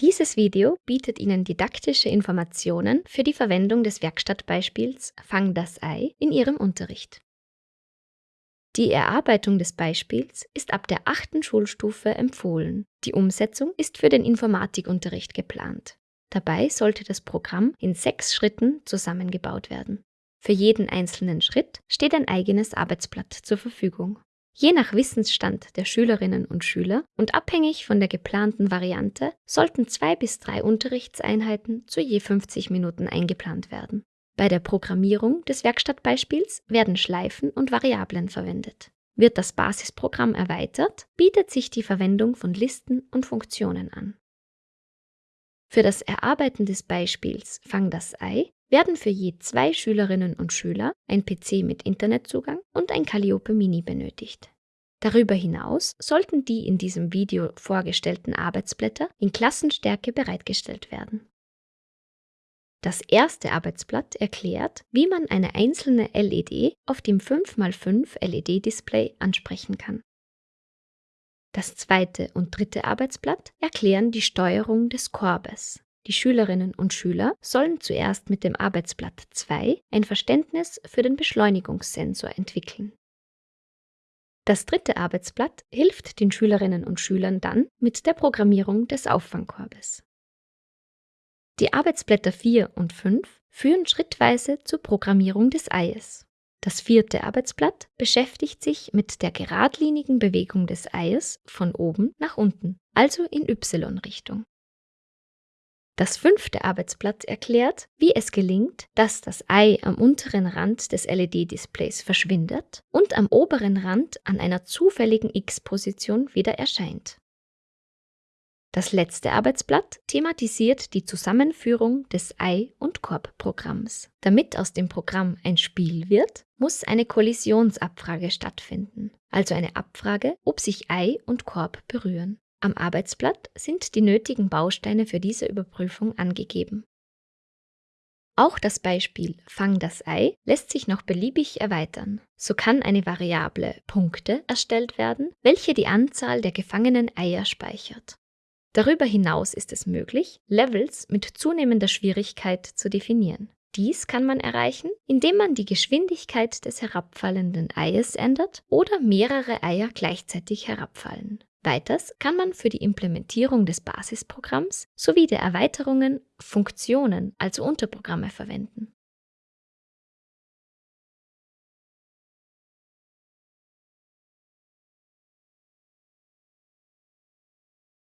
Dieses Video bietet Ihnen didaktische Informationen für die Verwendung des Werkstattbeispiels Fang das Ei in Ihrem Unterricht. Die Erarbeitung des Beispiels ist ab der achten Schulstufe empfohlen. Die Umsetzung ist für den Informatikunterricht geplant. Dabei sollte das Programm in sechs Schritten zusammengebaut werden. Für jeden einzelnen Schritt steht ein eigenes Arbeitsblatt zur Verfügung. Je nach Wissensstand der Schülerinnen und Schüler und abhängig von der geplanten Variante sollten zwei bis drei Unterrichtseinheiten zu je 50 Minuten eingeplant werden. Bei der Programmierung des Werkstattbeispiels werden Schleifen und Variablen verwendet. Wird das Basisprogramm erweitert, bietet sich die Verwendung von Listen und Funktionen an. Für das Erarbeiten des Beispiels Fang das Ei werden für je zwei Schülerinnen und Schüler ein PC mit Internetzugang und ein Calliope Mini benötigt. Darüber hinaus sollten die in diesem Video vorgestellten Arbeitsblätter in Klassenstärke bereitgestellt werden. Das erste Arbeitsblatt erklärt, wie man eine einzelne LED auf dem 5x5 LED-Display ansprechen kann. Das zweite und dritte Arbeitsblatt erklären die Steuerung des Korbes. Die Schülerinnen und Schüler sollen zuerst mit dem Arbeitsblatt 2 ein Verständnis für den Beschleunigungssensor entwickeln. Das dritte Arbeitsblatt hilft den Schülerinnen und Schülern dann mit der Programmierung des Auffangkorbes. Die Arbeitsblätter 4 und 5 führen schrittweise zur Programmierung des Eies. Das vierte Arbeitsblatt beschäftigt sich mit der geradlinigen Bewegung des Eies von oben nach unten, also in Y-Richtung. Das fünfte Arbeitsblatt erklärt, wie es gelingt, dass das Ei am unteren Rand des LED-Displays verschwindet und am oberen Rand an einer zufälligen X-Position wieder erscheint. Das letzte Arbeitsblatt thematisiert die Zusammenführung des Ei- und Korb-Programms. Damit aus dem Programm ein Spiel wird, muss eine Kollisionsabfrage stattfinden, also eine Abfrage, ob sich Ei und Korb berühren. Am Arbeitsblatt sind die nötigen Bausteine für diese Überprüfung angegeben. Auch das Beispiel Fang das Ei lässt sich noch beliebig erweitern. So kann eine Variable Punkte erstellt werden, welche die Anzahl der gefangenen Eier speichert. Darüber hinaus ist es möglich, Levels mit zunehmender Schwierigkeit zu definieren. Dies kann man erreichen, indem man die Geschwindigkeit des herabfallenden Eies ändert oder mehrere Eier gleichzeitig herabfallen. Weiters kann man für die Implementierung des Basisprogramms sowie der Erweiterungen Funktionen, also Unterprogramme verwenden.